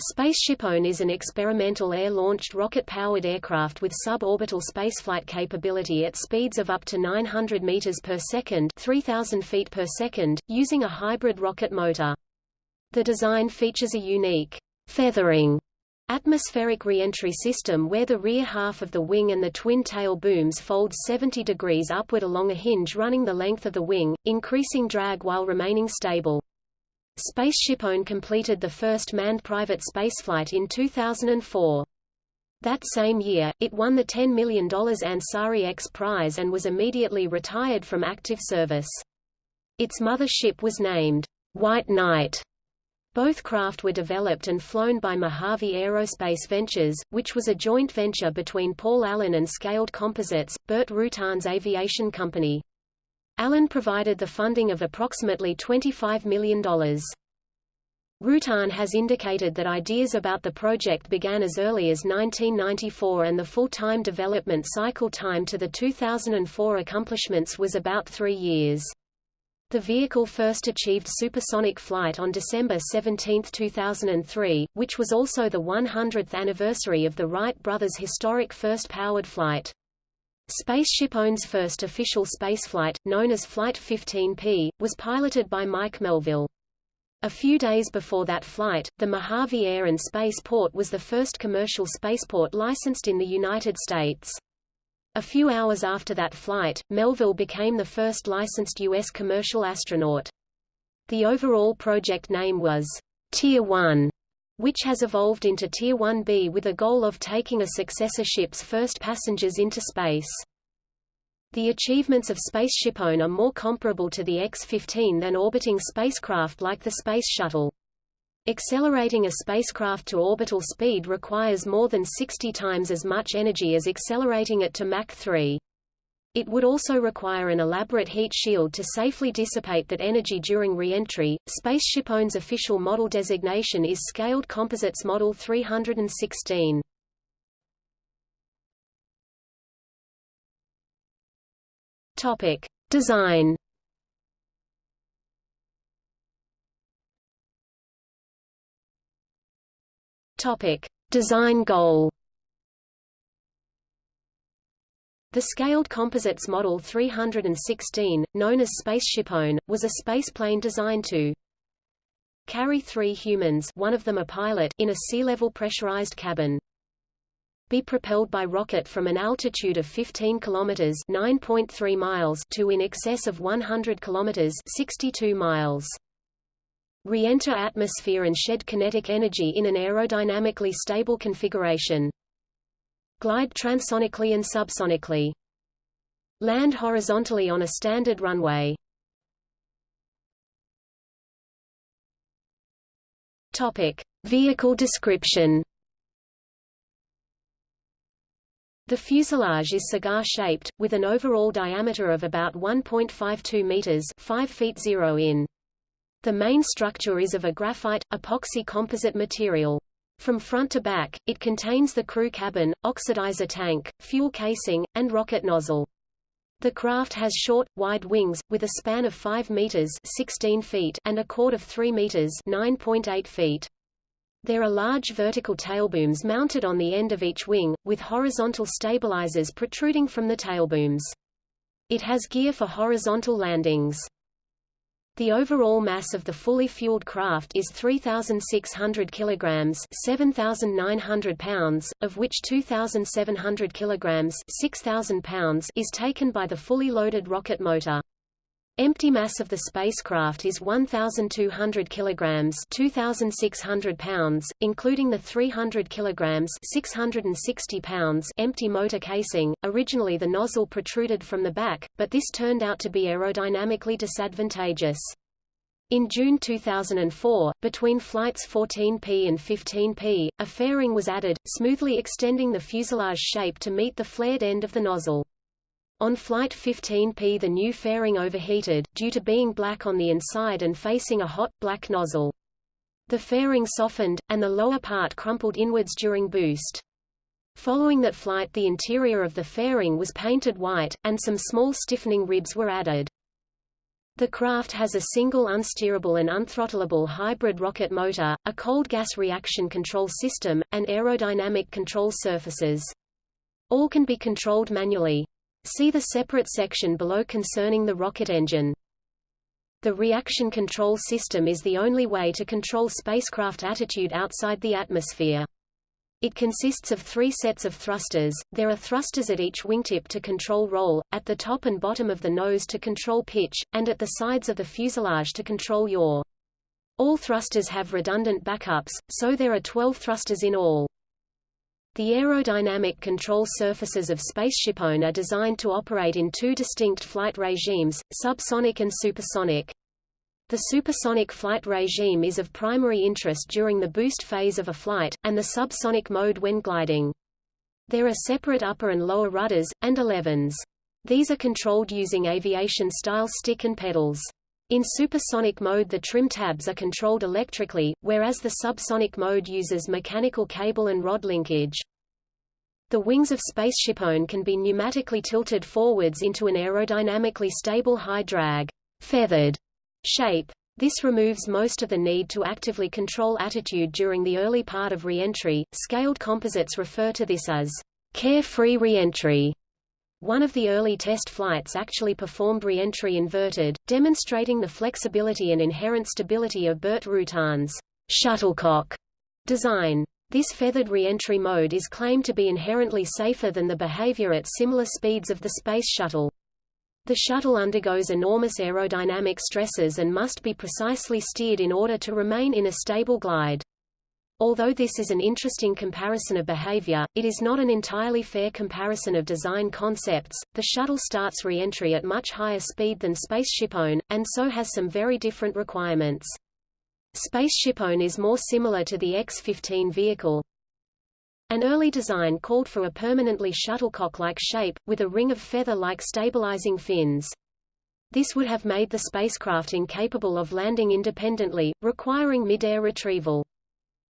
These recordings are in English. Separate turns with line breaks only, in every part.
SpaceshipOne is an experimental air-launched rocket-powered aircraft with suborbital spaceflight capability at speeds of up to 900 meters per second, 3000 feet per second, using a hybrid rocket motor. The design features a unique feathering atmospheric reentry system where the rear half of the wing and the twin tail booms fold 70 degrees upward along a hinge running the length of the wing, increasing drag while remaining stable. Space Shipone completed the first manned private spaceflight in 2004. That same year, it won the $10 million Ansari X Prize and was immediately retired from active service. Its mother ship was named White Knight. Both craft were developed and flown by Mojave Aerospace Ventures, which was a joint venture between Paul Allen and Scaled Composites, Burt Rutan's aviation company. Allen provided the funding of approximately $25 million. Rutan has indicated that ideas about the project began as early as 1994 and the full-time development cycle time to the 2004 accomplishments was about three years. The vehicle first achieved supersonic flight on December 17, 2003, which was also the 100th anniversary of the Wright brothers' historic first powered flight. SpaceshipOne's first official spaceflight, known as Flight 15P, was piloted by Mike Melvill. A few days before that flight, the Mojave Air and Spaceport was the first commercial spaceport licensed in the United States. A few hours after that flight, Melvill became the first licensed U.S. commercial astronaut. The overall project name was Tier 1, which has evolved into Tier 1B with a goal of taking a successor ship's first passengers into space. The achievements of Space Shipone are more comparable to the X-15 than orbiting spacecraft like the Space Shuttle. Accelerating a spacecraft to orbital speed requires more than 60 times as much energy as accelerating it to Mach 3. It would also require an elaborate heat shield to safely dissipate that energy during re-entry. SpaceshipOne's official model designation is Scaled Composites Model 316. Topic: Design. Topic: Design goal. The Scaled Composites Model 316, known as Space Shipone, was a spaceplane designed to carry three humans one of them a pilot in a sea-level pressurized cabin. Be propelled by rocket from an altitude of 15 kilometers (9.3 miles) to in excess of 100 kilometers (62 miles). Re-enter atmosphere and shed kinetic energy in an aerodynamically stable configuration. Glide transonically and subsonically. Land horizontally on a standard runway. Topic: Vehicle description. The fuselage is cigar-shaped, with an overall diameter of about 1.52 meters 5 feet 0 in. The main structure is of a graphite, epoxy composite material. From front to back, it contains the crew cabin, oxidizer tank, fuel casing, and rocket nozzle. The craft has short, wide wings, with a span of 5 meters 16 feet and a chord of 3 meters 9.8 feet. There are large vertical tailbooms mounted on the end of each wing, with horizontal stabilizers protruding from the tailbooms. It has gear for horizontal landings. The overall mass of the fully fueled craft is 3,600 kilograms (7,900 pounds), of which 2,700 kilograms (6,000 pounds) is taken by the fully loaded rocket motor. Empty mass of the spacecraft is 1,200 kilograms (2,600 pounds), including the 300 kilograms (660 pounds) empty motor casing. Originally, the nozzle protruded from the back, but this turned out to be aerodynamically disadvantageous. In June 2004, between flights 14P and 15P, a fairing was added, smoothly extending the fuselage shape to meet the flared end of the nozzle. On Flight 15P the new fairing overheated, due to being black on the inside and facing a hot, black nozzle. The fairing softened, and the lower part crumpled inwards during boost. Following that flight the interior of the fairing was painted white, and some small stiffening ribs were added. The craft has a single unsteerable and unthrottleable hybrid rocket motor, a cold gas reaction control system, and aerodynamic control surfaces. All can be controlled manually. See the separate section below concerning the rocket engine. The reaction control system is the only way to control spacecraft attitude outside the atmosphere. It consists of three sets of thrusters, there are thrusters at each wingtip to control roll, at the top and bottom of the nose to control pitch, and at the sides of the fuselage to control yaw. All thrusters have redundant backups, so there are 12 thrusters in all. The aerodynamic control surfaces of SpaceshipOne are designed to operate in two distinct flight regimes, subsonic and supersonic. The supersonic flight regime is of primary interest during the boost phase of a flight, and the subsonic mode when gliding. There are separate upper and lower rudders, and elevons. These are controlled using aviation-style stick and pedals. In supersonic mode the trim tabs are controlled electrically, whereas the subsonic mode uses mechanical cable and rod linkage. The wings of SpaceshipOne can be pneumatically tilted forwards into an aerodynamically stable high drag feathered shape. This removes most of the need to actively control attitude during the early part of reentry. Scaled composites refer to this as carefree reentry. One of the early test flights actually performed re-entry inverted, demonstrating the flexibility and inherent stability of Burt Rutan's shuttlecock design. This feathered re-entry mode is claimed to be inherently safer than the behavior at similar speeds of the Space Shuttle. The shuttle undergoes enormous aerodynamic stresses and must be precisely steered in order to remain in a stable glide. Although this is an interesting comparison of behavior, it is not an entirely fair comparison of design concepts. The shuttle starts re-entry at much higher speed than SpaceshipOne, and so has some very different requirements. SpaceshipOne is more similar to the X-15 vehicle, an early design called for a permanently shuttlecock-like shape, with a ring of feather-like stabilizing fins. This would have made the spacecraft incapable of landing independently, requiring mid-air retrieval.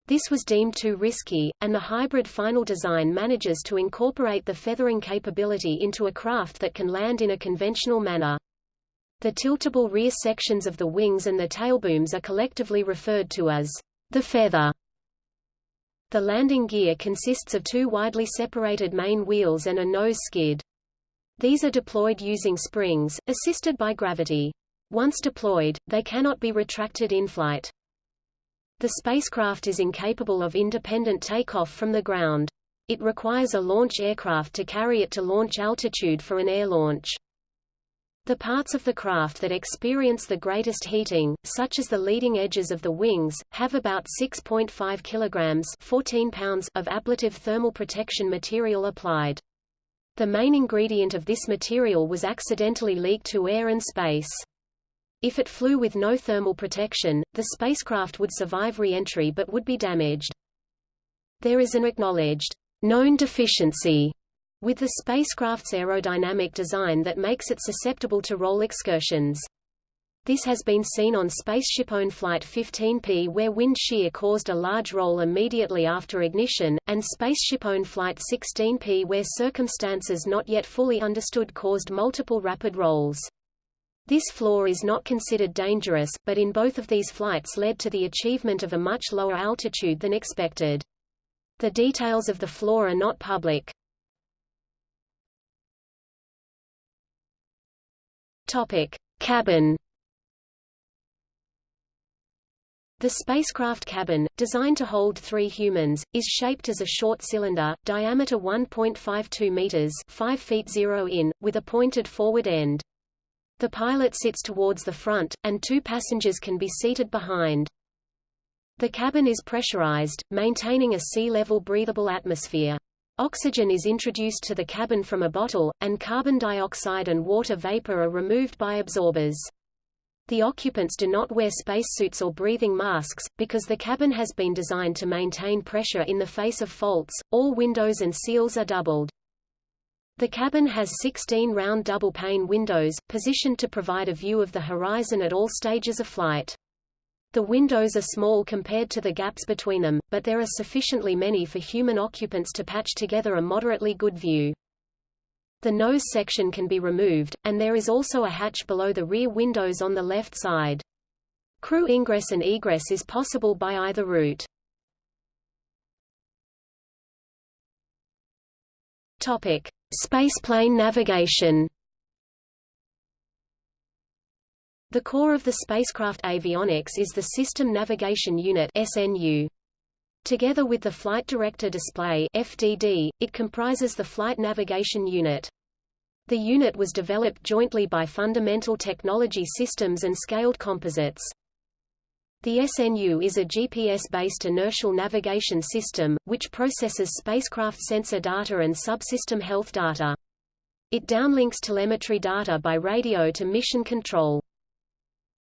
This was deemed too risky, and the hybrid final design manages to incorporate the feathering capability into a craft that can land in a conventional manner. The tiltable rear sections of the wings and the tailbooms are collectively referred to as the feather. The landing gear consists of two widely separated main wheels and a nose skid. These are deployed using springs, assisted by gravity. Once deployed, they cannot be retracted in flight. The spacecraft is incapable of independent takeoff from the ground. It requires a launch aircraft to carry it to launch altitude for an air launch. The parts of the craft that experience the greatest heating, such as the leading edges of the wings, have about 6.5 kilograms 14 pounds of ablative thermal protection material applied. The main ingredient of this material was accidentally leaked to air and space. If it flew with no thermal protection, the spacecraft would survive re-entry but would be damaged. There is an acknowledged known deficiency with the spacecraft's aerodynamic design that makes it susceptible to roll excursions. This has been seen on SpaceshipOne Flight 15P where wind shear caused a large roll immediately after ignition, and SpaceshipOne Flight 16P where circumstances not yet fully understood caused multiple rapid rolls. This flaw is not considered dangerous, but in both of these flights led to the achievement of a much lower altitude than expected. The details of the flaw are not public. Topic: Cabin. The spacecraft cabin, designed to hold three humans, is shaped as a short cylinder, diameter 1.52 meters (5 feet 0 in), with a pointed forward end. The pilot sits towards the front, and two passengers can be seated behind. The cabin is pressurized, maintaining a sea-level breathable atmosphere. Oxygen is introduced to the cabin from a bottle, and carbon dioxide and water vapor are removed by absorbers. The occupants do not wear spacesuits or breathing masks, because the cabin has been designed to maintain pressure in the face of faults. All windows and seals are doubled. The cabin has 16 round double-pane windows, positioned to provide a view of the horizon at all stages of flight. The windows are small compared to the gaps between them, but there are sufficiently many for human occupants to patch together a moderately good view. The nose section can be removed, and there is also a hatch below the rear windows on the left side. Crew ingress and egress is possible by either route. Topic: Spaceplane navigation. The core of the spacecraft avionics is the System Navigation Unit (SNU). Together with the Flight Director Display (FDD), it comprises the Flight Navigation Unit. The unit was developed jointly by Fundamental Technology Systems and Scaled Composites. The SNU is a GPS-based inertial navigation system, which processes spacecraft sensor data and subsystem health data. It downlinks telemetry data by radio to mission control.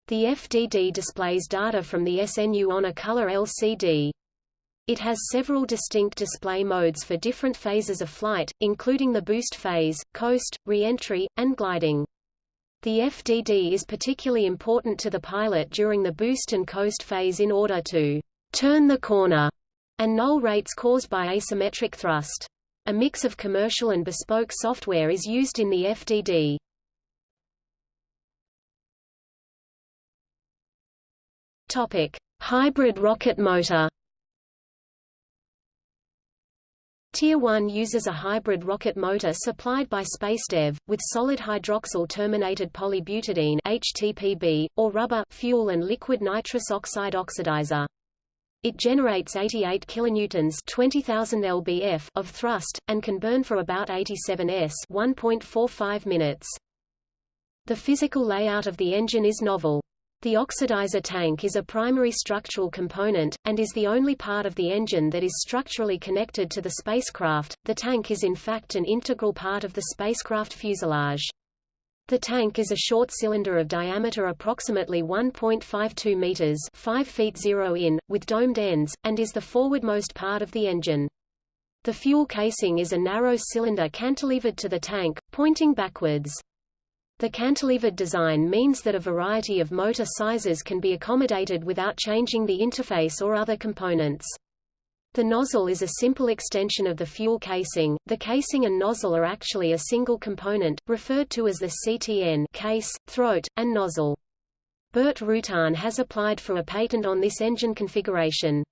The FDD displays data from the SNU on a color LCD. It has several distinct display modes for different phases of flight, including the boost phase, coast, re-entry, and gliding. The FDD is particularly important to the pilot during the boost and coast phase in order to turn the corner and null rates caused by asymmetric thrust. A mix of commercial and bespoke software is used in the FDD. Topic: Hybrid rocket motor. Tier 1 uses a hybrid rocket motor supplied by SpaceDev, with solid hydroxyl terminated polybutadiene HTPB, or rubber fuel and liquid nitrous oxide oxidizer. It generates 88 kilonewtons 20,000 lbf of thrust, and can burn for about 87 s 1.45 minutes. The physical layout of the engine is novel. The oxidizer tank is a primary structural component, and is the only part of the engine that is structurally connected to the spacecraft. The tank is in fact an integral part of the spacecraft fuselage. The tank is a short cylinder of diameter approximately 1.52 meters, 5 feet 0 in, with domed ends, and is the forwardmost part of the engine. The fuel casing is a narrow cylinder cantilevered to the tank, pointing backwards. The cantilevered design means that a variety of motor sizes can be accommodated without changing the interface or other components. The nozzle is a simple extension of the fuel casing. The casing and nozzle are actually a single component, referred to as the CTN case, throat, and nozzle. Burt Rutan has applied for a patent on this engine configuration.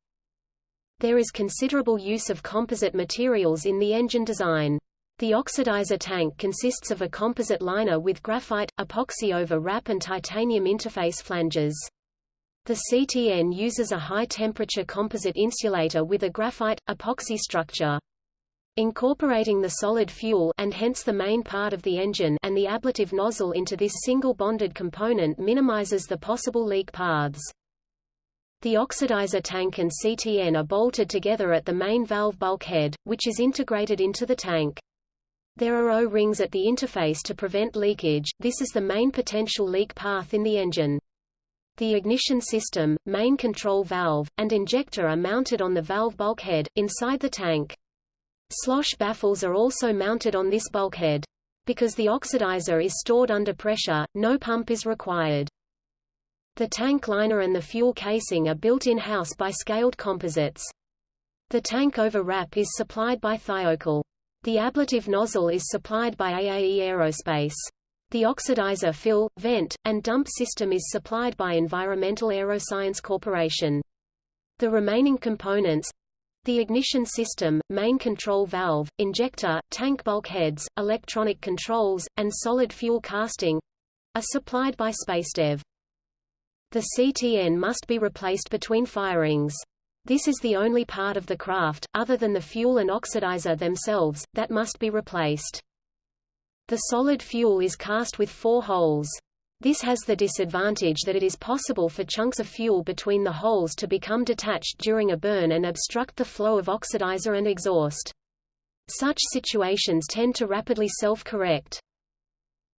There is considerable use of composite materials in the engine design. The oxidizer tank consists of a composite liner with graphite, epoxy over wrap and titanium interface flanges. The CTN uses a high-temperature composite insulator with a graphite, epoxy structure. Incorporating the solid fuel and hence the main part of the engine and the ablative nozzle into this single bonded component minimizes the possible leak paths. The oxidizer tank and CTN are bolted together at the main valve bulkhead, which is integrated into the tank. There are O-rings at the interface to prevent leakage, this is the main potential leak path in the engine. The ignition system, main control valve, and injector are mounted on the valve bulkhead, inside the tank. Slosh baffles are also mounted on this bulkhead. Because the oxidizer is stored under pressure, no pump is required. The tank liner and the fuel casing are built in-house by scaled composites. The tank over wrap is supplied by Thiokol. The ablative nozzle is supplied by AAE Aerospace. The oxidizer fill, vent, and dump system is supplied by Environmental Aeroscience Corporation. The remaining components the ignition system, main control valve, injector, tank bulkheads, electronic controls, and solid fuel casting are supplied by SpaceDev. The CTN must be replaced between firings. This is the only part of the craft, other than the fuel and oxidizer themselves, that must be replaced. The solid fuel is cast with four holes. This has the disadvantage that it is possible for chunks of fuel between the holes to become detached during a burn and obstruct the flow of oxidizer and exhaust. Such situations tend to rapidly self-correct.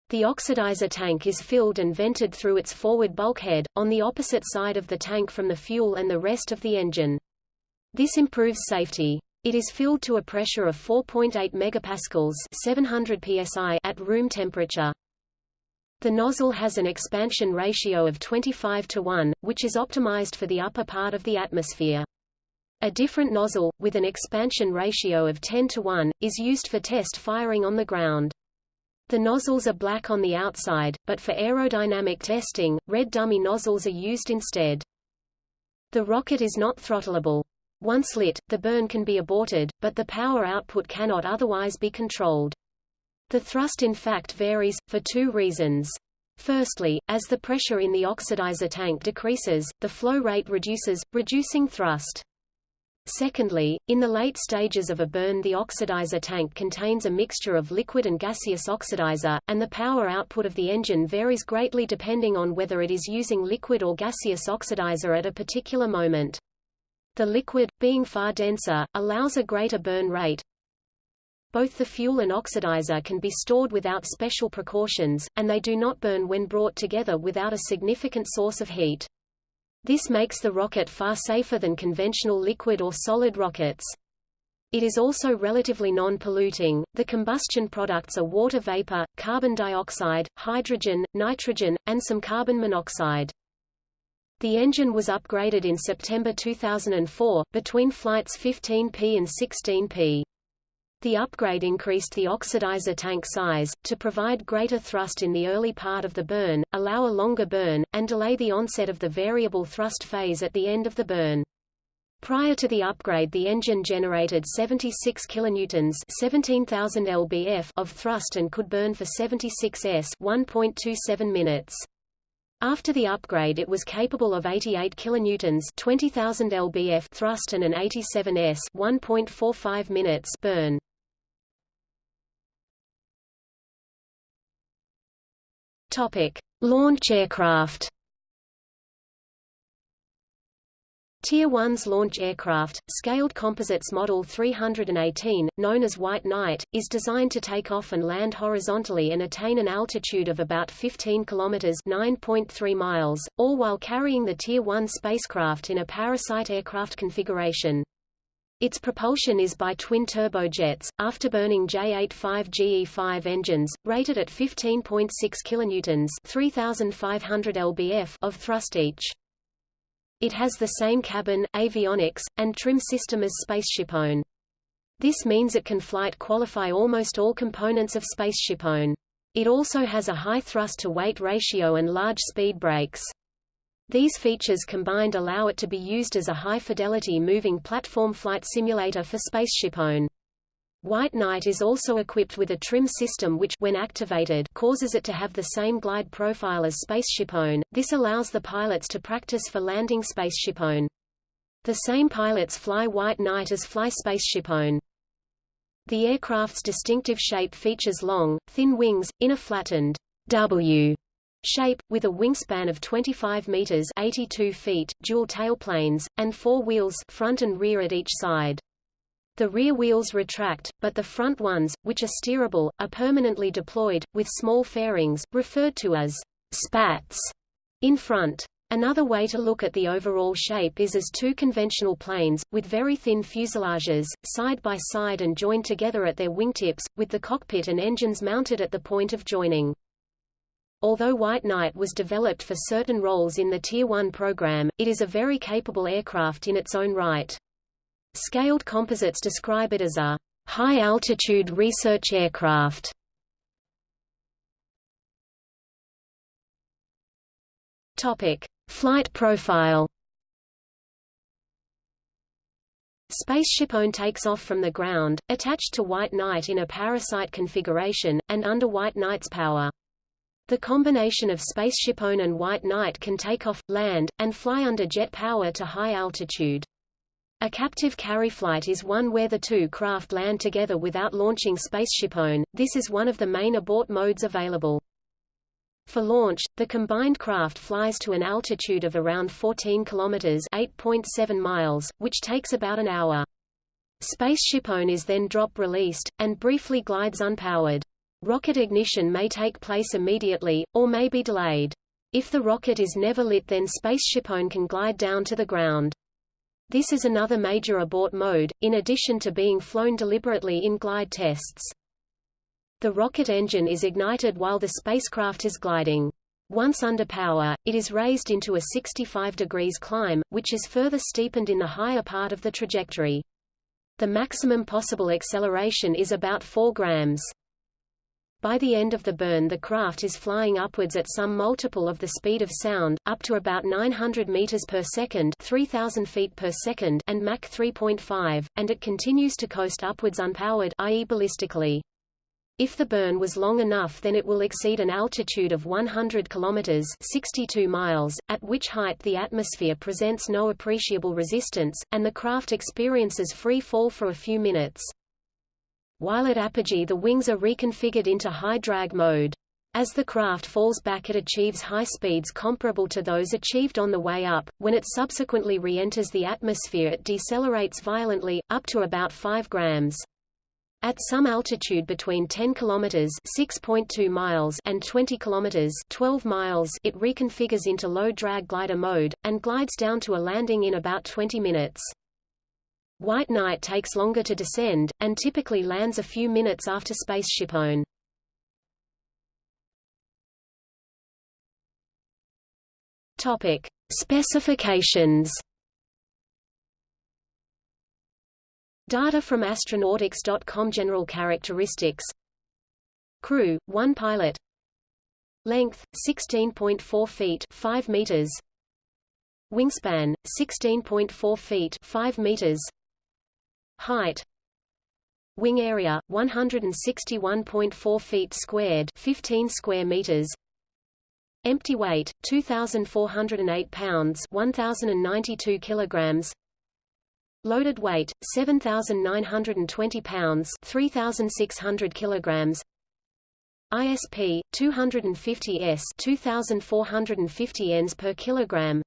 The oxidizer tank is filled and vented through its forward bulkhead, on the opposite side of the tank from the fuel and the rest of the engine. This improves safety. It is filled to a pressure of 4.8 megapascals 700 psi at room temperature. The nozzle has an expansion ratio of 25 to 1, which is optimized for the upper part of the atmosphere. A different nozzle, with an expansion ratio of 10 to 1, is used for test firing on the ground. The nozzles are black on the outside, but for aerodynamic testing, red dummy nozzles are used instead. The rocket is not throttleable. Once lit, the burn can be aborted, but the power output cannot otherwise be controlled. The thrust in fact varies, for two reasons. Firstly, as the pressure in the oxidizer tank decreases, the flow rate reduces, reducing thrust. Secondly, in the late stages of a burn the oxidizer tank contains a mixture of liquid and gaseous oxidizer, and the power output of the engine varies greatly depending on whether it is using liquid or gaseous oxidizer at a particular moment. The liquid, being far denser, allows a greater burn rate. Both the fuel and oxidizer can be stored without special precautions, and they do not burn when brought together without a significant source of heat. This makes the rocket far safer than conventional liquid or solid rockets. It is also relatively non-polluting. The combustion products are water vapor, carbon dioxide, hydrogen, nitrogen, and some carbon monoxide. The engine was upgraded in September 2004, between flights 15P and 16P. The upgrade increased the oxidizer tank size, to provide greater thrust in the early part of the burn, allow a longer burn, and delay the onset of the variable thrust phase at the end of the burn. Prior to the upgrade the engine generated 76 kilonewtons 17,000 lbf of thrust and could burn for 76 s 1.27 minutes. After the upgrade it was capable of 88 kilonewtons 20,000 lbf thrust and an 87 s 1.45 minutes burn. Topic: Launch aircraft. Tier 1's launch aircraft, Scaled Composites Model 318, known as White Knight, is designed to take off and land horizontally and attain an altitude of about 15 km 9.3 miles, all while carrying the Tier 1 spacecraft in a parasite aircraft configuration. Its propulsion is by twin turbojets, afterburning J85 GE5 engines, rated at 15.6 kilonewtons (3,500 lbf) of thrust each. It has the same cabin, avionics, and trim system as SpaceshipOne. This means it can flight qualify almost all components of SpaceshipOne. It also has a high thrust-to-weight ratio and large speed brakes. These features combined allow it to be used as a high-fidelity moving platform flight simulator for SpaceshipOne. White Knight is also equipped with a trim system which when activated causes it to have the same glide profile as SpaceshipOne. This allows the pilots to practice for landing SpaceshipOne. The same pilots fly White Knight as fly SpaceshipOne. The aircraft's distinctive shape features long, thin wings, in a flattened W shape, with a wingspan of 25 meters 82 feet, dual tailplanes, and four wheels front and rear at each side. The rear wheels retract, but the front ones, which are steerable, are permanently deployed, with small fairings, referred to as spats, in front. Another way to look at the overall shape is as two conventional planes, with very thin fuselages, side by side and joined together at their wingtips, with the cockpit and engines mounted at the point of joining. Although White Knight was developed for certain roles in the Tier 1 program, it is a very capable aircraft in its own right. Scaled composites describe it as a high-altitude research aircraft. Topic: Flight profile. SpaceshipOne takes off from the ground, attached to White Knight in a parasite configuration, and under White Knight's power. The combination of SpaceshipOne and White Knight can take off, land, and fly under jet power to high altitude. A captive carry flight is one where the two craft land together without launching SpaceshipOne. This is one of the main abort modes available. For launch, the combined craft flies to an altitude of around 14 kilometers (8.7 miles), which takes about an hour. SpaceshipOne is then drop-released, and briefly glides unpowered. Rocket ignition may take place immediately, or may be delayed. If the rocket is never lit then SpaceshipOne can glide down to the ground. This is another major abort mode, in addition to being flown deliberately in glide tests. The rocket engine is ignited while the spacecraft is gliding. Once under power, it is raised into a 65 degrees climb, which is further steepened in the higher part of the trajectory. The maximum possible acceleration is about 4 grams. By the end of the burn the craft is flying upwards at some multiple of the speed of sound, up to about 900 meters per second 3000 feet per second and Mach 3.5, and it continues to coast upwards unpowered i.e. ballistically. If the burn was long enough then it will exceed an altitude of 100 kilometers 62 miles, at which height the atmosphere presents no appreciable resistance, and the craft experiences free fall for a few minutes. While at apogee the wings are reconfigured into high drag mode. As the craft falls back it achieves high speeds comparable to those achieved on the way up. When it subsequently re-enters the atmosphere it decelerates violently, up to about 5 grams. At some altitude between 10 km 6.2 miles and 20 km 12 miles it reconfigures into low drag glider mode, and glides down to a landing in about 20 minutes. White Knight takes longer to descend, and typically lands a few minutes after SpaceshipOne. Topic. Specifications Data from astronautics.com General characteristics Crew, 1 pilot Length, 16.4 feet 5 meters Wingspan, 16.4 feet 5 meters Height. Wing area 161.4 feet squared 15 square meters. Empty weight 2408 pounds 1092 kilograms. Loaded weight 7920 pounds 3600 kilograms. ISP 250 s 2450 Ns per kilogram.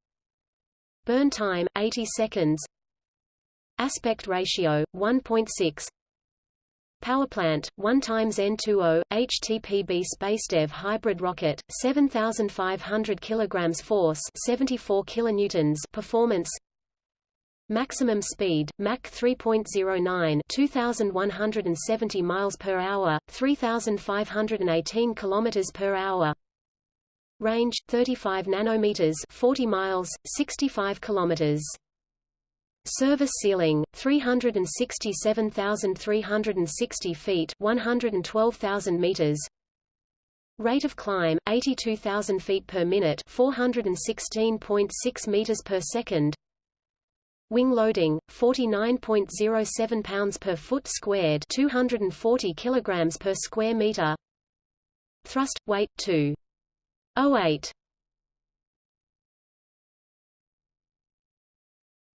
Burn time 80 seconds Aspect ratio 1.6 Powerplant 1 times N20 HTPB SpaceDev hybrid rocket 7500 kilograms force 74 kilonewtons performance. Maximum speed Mach 3.09 2170 miles per hour 3518 kilometers per hour. Range 35 nanometers 40 miles 65 kilometers Service ceiling 367,360 feet 112,000 meters. Rate of climb 82,000 feet per minute 416.6 meters per second. Wing loading 49.07 pounds per foot squared 240 kilograms per square meter. Thrust weight 2.08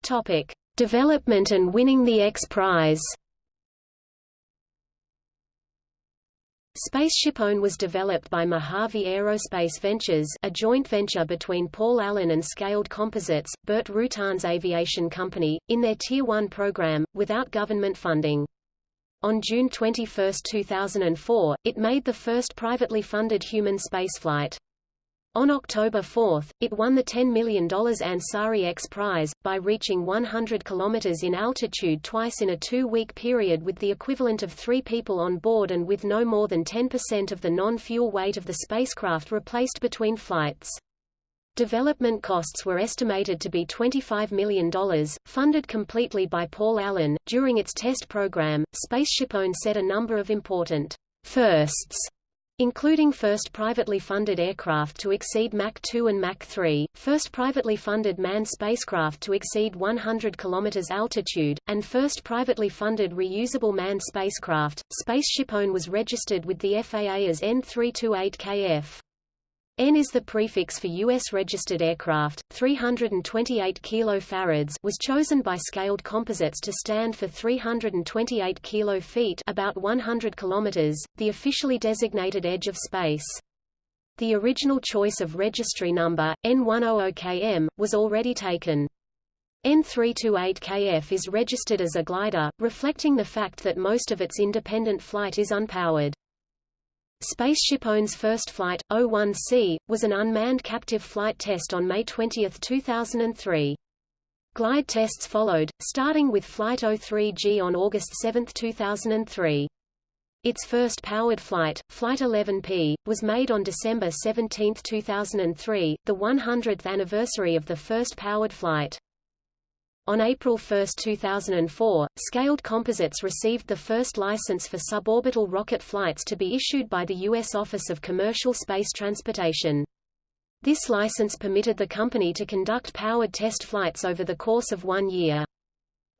Topic Development and winning the X Prize SpaceshipOne was developed by Mojave Aerospace Ventures a joint venture between Paul Allen and Scaled Composites, Burt Rutan's aviation company, in their Tier 1 program, without government funding. On June 21, 2004, it made the first privately funded human spaceflight. On October 4, it won the $10 million Ansari X Prize, by reaching 100 km in altitude twice in a two-week period with the equivalent of three people on board and with no more than 10% of the non-fuel weight of the spacecraft replaced between flights. Development costs were estimated to be $25 million, funded completely by Paul Allen. During its test program, SpaceshipOne set a number of important firsts including first privately funded aircraft to exceed Mach 2 and Mach 3, first privately funded manned spacecraft to exceed 100 km altitude, and first privately funded reusable manned spacecraft. SpaceshipOne was registered with the FAA as N328KF. N is the prefix for U.S. registered aircraft. 328 kilofarads was chosen by Scaled Composites to stand for 328 kilo feet, about 100 kilometers, the officially designated edge of space. The original choice of registry number N100KM was already taken. N328KF is registered as a glider, reflecting the fact that most of its independent flight is unpowered. SpaceshipOne's first flight, O-1C, was an unmanned captive flight test on May 20, 2003. Glide tests followed, starting with Flight 03G on August 7, 2003. Its first powered flight, Flight 11P, was made on December 17, 2003, the 100th anniversary of the first powered flight. On April 1, 2004, Scaled Composites received the first license for suborbital rocket flights to be issued by the U.S. Office of Commercial Space Transportation. This license permitted the company to conduct powered test flights over the course of one year.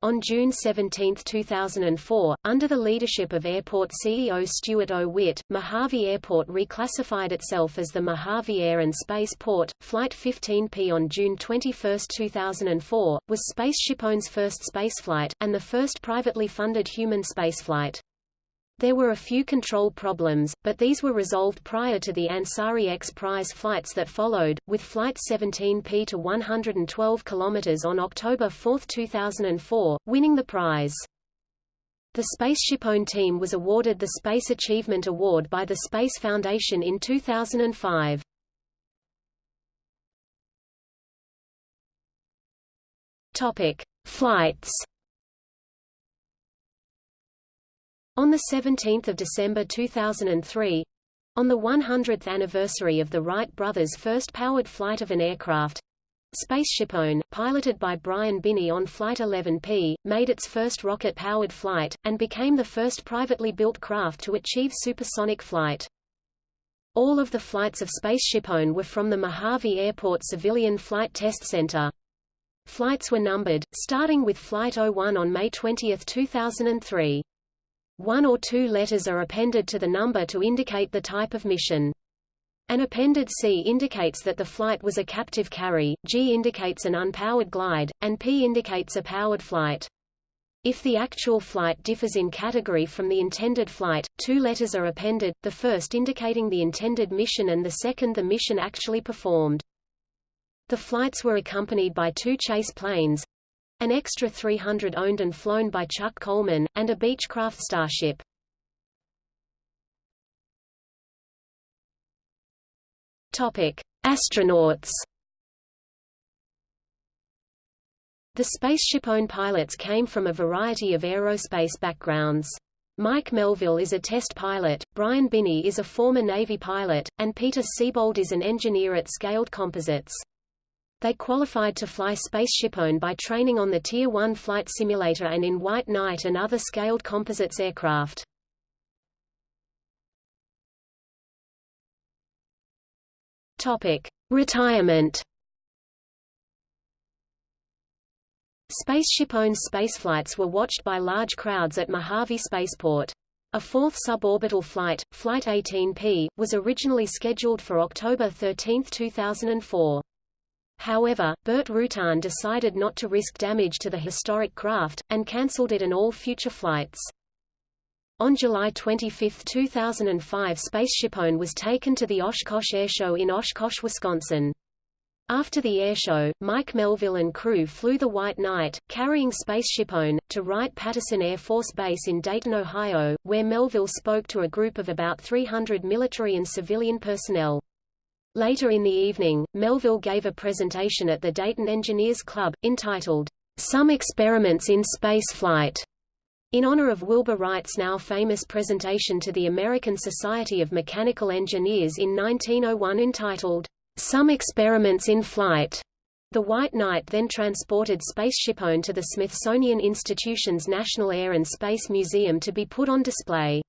On June 17, 2004, under the leadership of airport CEO Stuart O. Witt, Mojave Airport reclassified itself as the Mojave Air and Space Port. Flight 15P on June 21, 2004, was SpaceshipOne's first spaceflight, and the first privately funded human spaceflight. There were a few control problems, but these were resolved prior to the Ansari X Prize flights that followed, with Flight 17P to 112 km on October 4, 2004, winning the prize. The SpaceshipOne team was awarded the Space Achievement Award by the Space Foundation in 2005. Topic: Flights On 17 December 2003, on the 100th anniversary of the Wright brothers' first powered flight of an aircraft, SpaceshipOne, piloted by Brian Binnie on Flight 11P, made its first rocket-powered flight, and became the first privately built craft to achieve supersonic flight. All of the flights of SpaceshipOne were from the Mojave Airport Civilian Flight Test Center. Flights were numbered, starting with Flight 01 on May 20, 2003. One or two letters are appended to the number to indicate the type of mission. An appended C indicates that the flight was a captive carry, G indicates an unpowered glide, and P indicates a powered flight. If the actual flight differs in category from the intended flight, two letters are appended, the first indicating the intended mission and the second the mission actually performed. The flights were accompanied by two chase planes, an extra 300 owned and flown by Chuck Coleman, and a Beechcraft Starship. Topic: Astronauts. The SpaceshipOne pilots came from a variety of aerospace backgrounds. Mike Melvill is a test pilot, Brian Binnie is a former Navy pilot, and Peter Siebold is an engineer at Scaled Composites. They qualified to fly SpaceshipOne by training on the Tier 1 flight simulator and in White Knight and other scaled composites aircraft. Topic: Retirement. SpaceshipOne's spaceflights were watched by large crowds at Mojave Spaceport. A fourth suborbital flight, Flight 18P, was originally scheduled for October 13, 2004. However, Burt Rutan decided not to risk damage to the historic craft, and cancelled it and all future flights. On July 25, 2005 SpaceshipOne was taken to the Oshkosh Airshow in Oshkosh, Wisconsin. After the airshow, Mike Melvill and crew flew the White Knight, carrying SpaceshipOne, to Wright-Patterson Air Force Base in Dayton, Ohio, where Melvill spoke to a group of about 300 military and civilian personnel. Later in the evening, Melvill gave a presentation at the Dayton Engineers Club, entitled, Some Experiments in Space Flight, in honor of Wilbur Wright's now famous presentation to the American Society of Mechanical Engineers in 1901 entitled, Some Experiments in Flight. The White Knight then transported SpaceshipOne to the Smithsonian Institution's National Air and Space Museum to be put on display.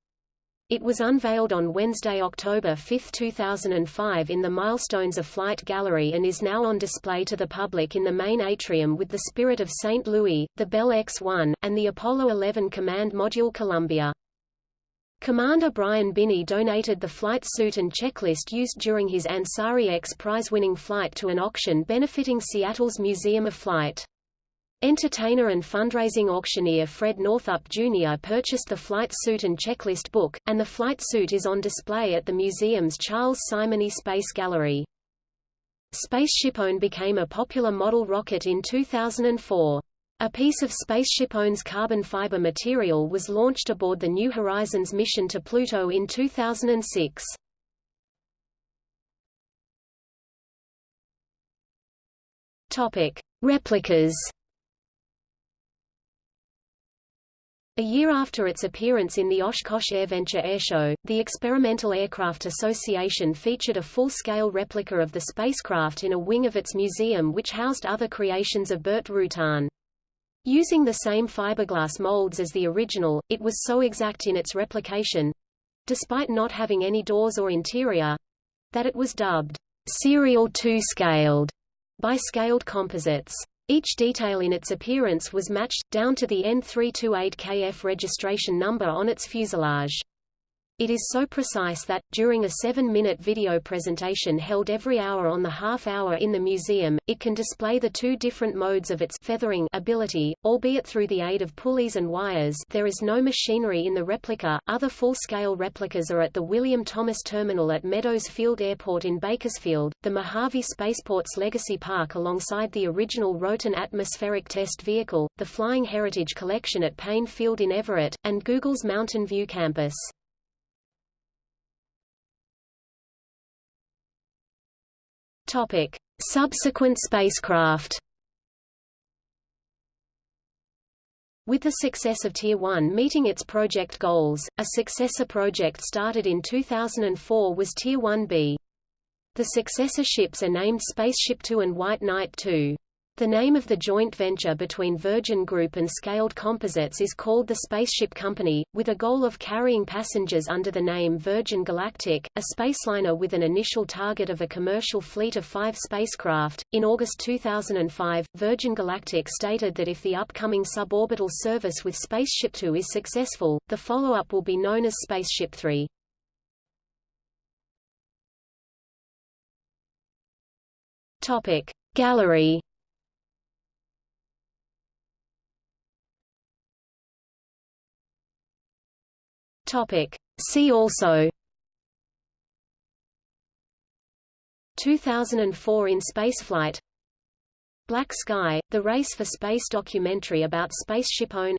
It was unveiled on Wednesday, October 5, 2005 in the Milestones of Flight Gallery and is now on display to the public in the main atrium with the Spirit of St. Louis, the Bell X-1, and the Apollo 11 Command Module Columbia. Commander Brian Binnie donated the flight suit and checklist used during his Ansari X prize-winning flight to an auction benefiting Seattle's Museum of Flight. Entertainer and fundraising auctioneer Fred Northup Jr. purchased the flight suit and checklist book, and the flight suit is on display at the museum's Charles Simonyi Space Gallery. SpaceshipOne became a popular model rocket in 2004. A piece of SpaceshipOne's carbon fiber material was launched aboard the New Horizons mission to Pluto in 2006. Topic: Replicas A year after its appearance in the Oshkosh AirVenture Airshow, the Experimental Aircraft Association featured a full-scale replica of the spacecraft in a wing of its museum which housed other creations of Burt Rutan. Using the same fiberglass molds as the original, it was so exact in its replication—despite not having any doors or interior—that it was dubbed serial two-scaled by Scaled Composites. Each detail in its appearance was matched, down to the N328KF registration number on its fuselage. It is so precise that, during a seven-minute video presentation held every hour on the half-hour in the museum, it can display the two different modes of its feathering ability, albeit through the aid of pulleys and wires there is no machinery in the replica. Other full-scale replicas are at the William Thomas Terminal at Meadows Field Airport in Bakersfield, the Mojave Spaceport's Legacy Park alongside the original Roton atmospheric test vehicle, the Flying Heritage Collection at Payne Field in Everett, and Google's Mountain View campus.
Topic: Subsequent spacecraft.
With the success of Tier 1 meeting its project goals, a successor project started in 2004 was Tier 1B. The successor ships are named Spaceship Two and White Knight Two. The name of the joint venture between Virgin Group and Scaled Composites is called the Spaceship Company, with a goal of carrying passengers under the name Virgin Galactic, a spaceliner with an initial target of a commercial fleet of five spacecraft. In August 2005, Virgin Galactic stated that if the upcoming suborbital service with Spaceship Two is successful, the follow-up will be known as Spaceship Three.
Topic Gallery
Topic. See also. 2004 in spaceflight. Black Sky, the Race for Space documentary about SpaceshipOne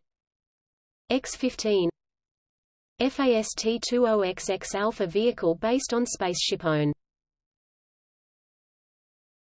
X-15 FAST-20XX Alpha vehicle based on SpaceshipOne